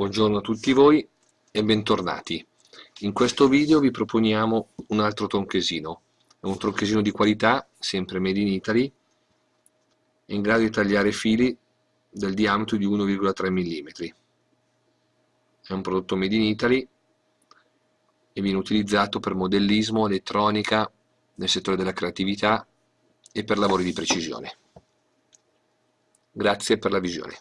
Buongiorno a tutti voi e bentornati. In questo video vi proponiamo un altro tronchesino. È un tronchesino di qualità, sempre made in Italy, in grado di tagliare fili del diametro di 1,3 mm. È un prodotto made in Italy e viene utilizzato per modellismo, elettronica, nel settore della creatività e per lavori di precisione. Grazie per la visione.